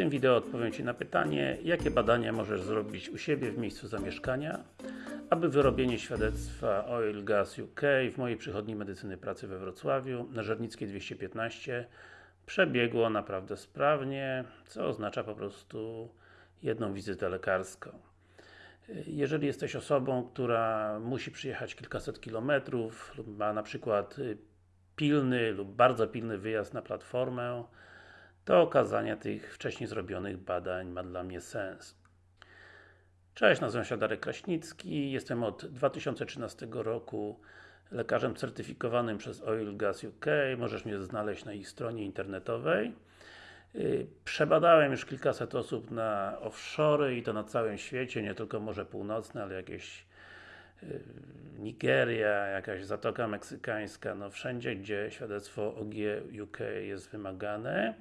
tym wideo odpowiem Ci na pytanie, jakie badania możesz zrobić u siebie w miejscu zamieszkania, aby wyrobienie świadectwa Oil Gas UK w mojej przychodni medycyny pracy we Wrocławiu na Żernickiej 215 przebiegło naprawdę sprawnie, co oznacza po prostu jedną wizytę lekarską. Jeżeli jesteś osobą, która musi przyjechać kilkaset kilometrów lub ma na przykład pilny lub bardzo pilny wyjazd na platformę, to okazanie tych wcześniej zrobionych badań ma dla mnie sens. Cześć, nazywam się Darek Kraśnicki, jestem od 2013 roku lekarzem certyfikowanym przez Oil Gas UK, możesz mnie znaleźć na ich stronie internetowej. Y, przebadałem już kilkaset osób na offshore i to na całym świecie, nie tylko Morze Północne, ale jakieś Nigeria, jakaś Zatoka Meksykańska, no wszędzie, gdzie świadectwo OG UK jest wymagane.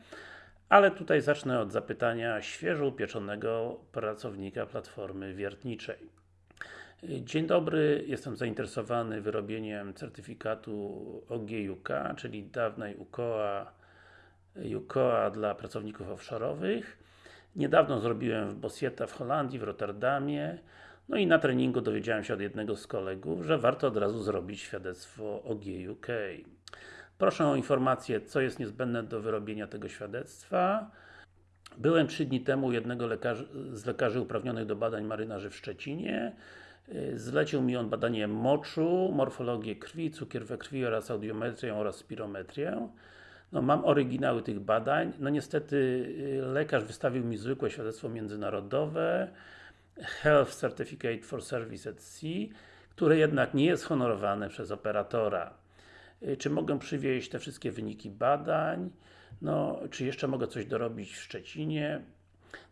Ale tutaj zacznę od zapytania świeżo upieczonego pracownika platformy wiertniczej. Y, dzień dobry, jestem zainteresowany wyrobieniem certyfikatu OG-UK, czyli dawnej UKOA UKOA dla pracowników offshore'owych. Niedawno zrobiłem w Bosieta w Holandii, w Rotterdamie. No i na treningu dowiedziałem się od jednego z kolegów, że warto od razu zrobić świadectwo OG UK. Proszę o informację, co jest niezbędne do wyrobienia tego świadectwa. Byłem trzy dni temu jednego lekarzy, z lekarzy uprawnionych do badań marynarzy w Szczecinie. Zlecił mi on badanie moczu, morfologię krwi, cukier we krwi oraz audiometrię oraz spirometrię. No, mam oryginały tych badań. No niestety y, lekarz wystawił mi zwykłe świadectwo międzynarodowe Health Certificate for Service at Sea, które jednak nie jest honorowane przez operatora. Y, czy mogę przywieźć te wszystkie wyniki badań? No, czy jeszcze mogę coś dorobić w Szczecinie?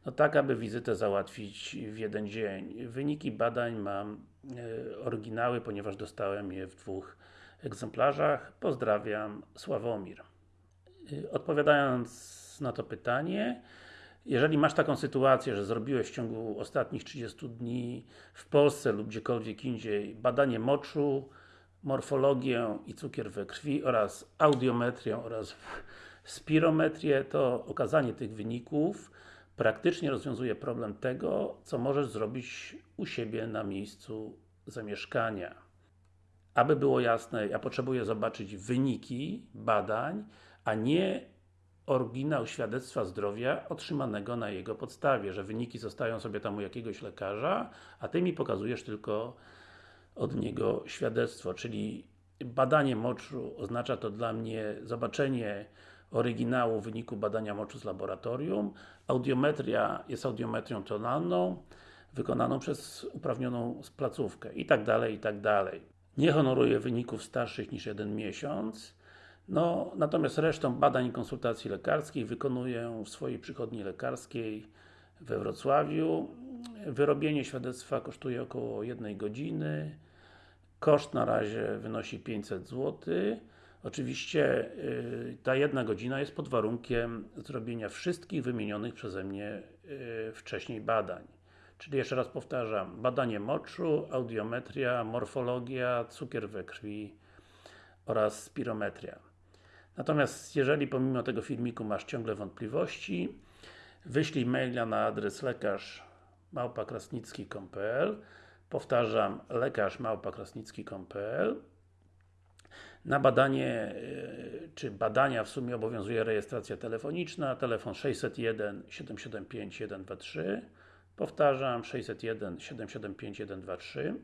No tak, aby wizytę załatwić w jeden dzień. Wyniki badań mam y, oryginały, ponieważ dostałem je w dwóch egzemplarzach. Pozdrawiam, Sławomir. Y, odpowiadając na to pytanie, jeżeli masz taką sytuację, że zrobiłeś w ciągu ostatnich 30 dni w Polsce lub gdziekolwiek indziej badanie moczu, morfologię i cukier we krwi oraz audiometrię oraz spirometrię, to okazanie tych wyników praktycznie rozwiązuje problem tego, co możesz zrobić u siebie na miejscu zamieszkania. Aby było jasne, ja potrzebuję zobaczyć wyniki badań, a nie oryginał świadectwa zdrowia otrzymanego na jego podstawie, że wyniki zostają sobie tam u jakiegoś lekarza, a Ty mi pokazujesz tylko od niego świadectwo, czyli badanie moczu oznacza to dla mnie zobaczenie oryginału wyniku badania moczu z laboratorium. Audiometria jest audiometrią tonalną, wykonaną przez uprawnioną placówkę i tak dalej, i tak dalej. Nie honoruję wyników starszych niż jeden miesiąc, no, natomiast resztę badań i konsultacji lekarskich wykonuję w swojej przychodni lekarskiej we Wrocławiu. Wyrobienie świadectwa kosztuje około 1 godziny. Koszt na razie wynosi 500 zł. Oczywiście yy, ta jedna godzina jest pod warunkiem zrobienia wszystkich wymienionych przeze mnie yy, wcześniej badań. Czyli jeszcze raz powtarzam, badanie moczu, audiometria, morfologia, cukier we krwi oraz spirometria. Natomiast jeżeli pomimo tego filmiku masz ciągle wątpliwości, wyślij maila na adres lekarz małpakrasnicki.pl Powtarzam, lekarz małpakrasnicki.pl Na badanie, e, czy badania w sumie obowiązuje rejestracja telefoniczna, telefon 601 775 123 Powtarzam, 601 775 123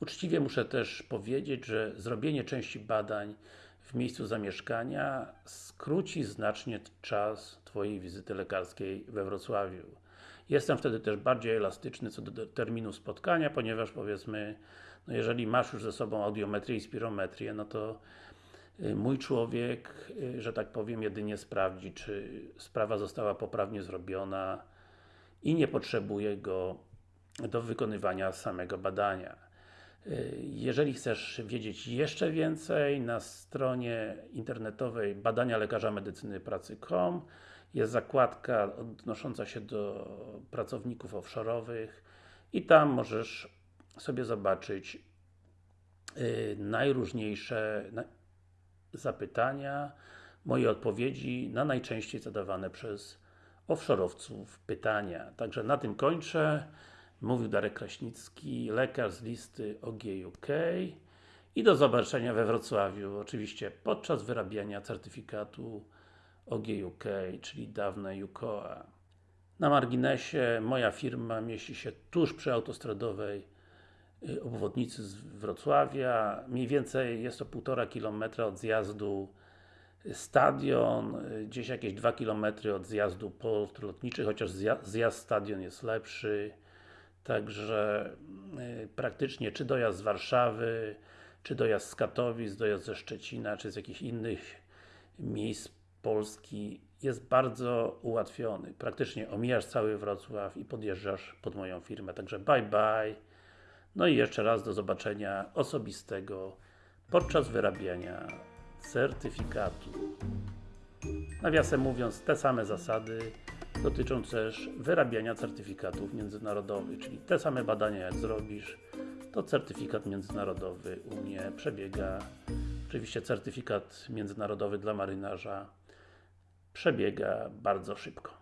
Uczciwie muszę też powiedzieć, że zrobienie części badań w miejscu zamieszkania skróci znacznie czas Twojej wizyty lekarskiej we Wrocławiu. Jestem wtedy też bardziej elastyczny co do terminu spotkania, ponieważ powiedzmy, no jeżeli masz już ze sobą audiometrię i spirometrię, no to y, mój człowiek, y, że tak powiem, jedynie sprawdzi, czy sprawa została poprawnie zrobiona i nie potrzebuje go do wykonywania samego badania. Jeżeli chcesz wiedzieć jeszcze więcej, na stronie internetowej badania lekarza medycyny pracy.com jest zakładka odnosząca się do pracowników offshore'owych i tam możesz sobie zobaczyć y, najróżniejsze zapytania, moje odpowiedzi na najczęściej zadawane przez offshorowców pytania. Także na tym kończę. Mówił Darek Kraśnicki, lekarz z listy OGUK i do zobaczenia we Wrocławiu, oczywiście podczas wyrabiania certyfikatu OGUK, czyli dawne UKOA. Na marginesie, moja firma mieści się tuż przy autostradowej y, obwodnicy z Wrocławia. Mniej więcej jest to 1,5 km od zjazdu stadion, y, gdzieś jakieś 2 km od zjazdu port lotniczy, chociaż zja- zjazd stadion jest lepszy. Także y, praktycznie czy dojazd z Warszawy, czy dojazd z Katowic, dojazd ze Szczecina, czy z jakichś innych miejsc Polski jest bardzo ułatwiony. Praktycznie omijasz cały Wrocław i podjeżdżasz pod moją firmę. Także bye bye. No i jeszcze raz do zobaczenia osobistego podczas wyrabiania certyfikatu. Nawiasem mówiąc, te same zasady dotyczą też wyrabiania certyfikatów międzynarodowych, czyli te same badania jak zrobisz, to certyfikat międzynarodowy u mnie przebiega. Oczywiście certyfikat międzynarodowy dla marynarza przebiega bardzo szybko.